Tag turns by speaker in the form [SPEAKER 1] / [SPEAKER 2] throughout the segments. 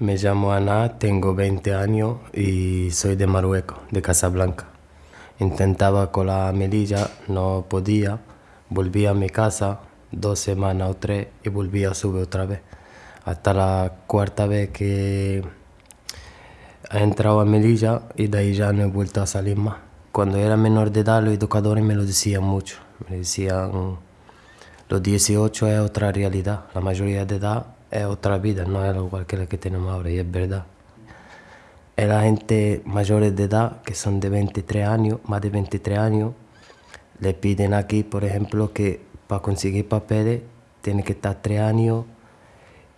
[SPEAKER 1] Me llamo Ana, tengo 20 años y soy de Marruecos, de Casablanca. Intentaba con la melilla, no podía, volví a mi casa dos semanas o tres y volví a subir otra vez. Hasta la cuarta vez que he entrado a Melilla y de ahí ya no he vuelto a salir más. Cuando era menor de edad los educadores me lo decían mucho. Me decían, los 18 es otra realidad, la mayoría de edad es otra vida, no es igual que la que tenemos ahora y es verdad. Es la gente mayores de edad, que son de 23 años, más de 23 años, le piden aquí, por ejemplo, que para conseguir papeles tiene que estar 3 años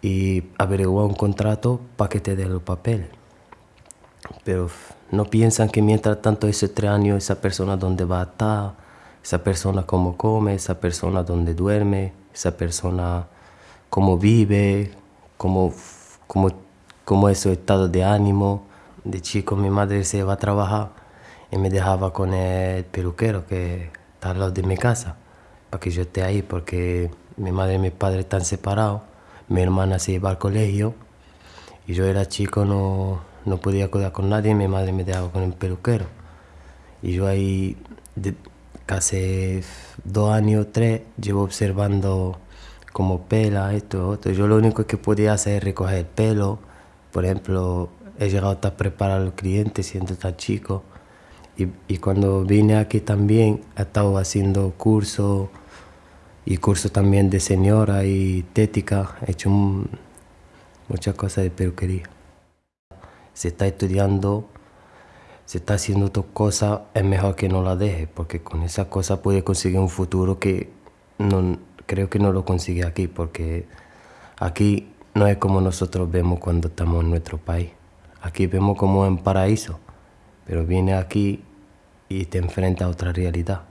[SPEAKER 1] y averiguar un contrato para que te den los papeles. Pero no piensan que mientras tanto esos 3 años esa persona dónde va a estar, esa persona cómo come, esa persona dónde duerme, esa persona cómo vive, cómo, cómo, cómo es su estado de ánimo, de chico mi madre se iba a trabajar y me dejaba con el peluquero que está al lado de mi casa para que yo esté ahí porque mi madre y mi padre están separados, mi hermana se iba al colegio y yo era chico, no, no podía cuidar con nadie. Mi madre me dejaba con el peluquero. Y yo ahí casi dos años, tres, llevo observando como pela, esto, otro. Yo lo único que podía hacer es recoger el pelo, por ejemplo, he llegado a preparar al cliente siendo tan chico. Y, cuando vine aquí también he estado haciendo cursos y cursos también de señora y tética. He hecho muchas cosas de peluquería. Se está estudiando, se está haciendo otras cosas, es mejor que no la deje, porque con esa cosa puede conseguir un futuro que no, creo que no lo consigue aquí, porque aquí no es como nosotros vemos cuando estamos en nuestro país. Aquí vemos como en paraíso, pero viene aquí y te enfrenta a otra realidad.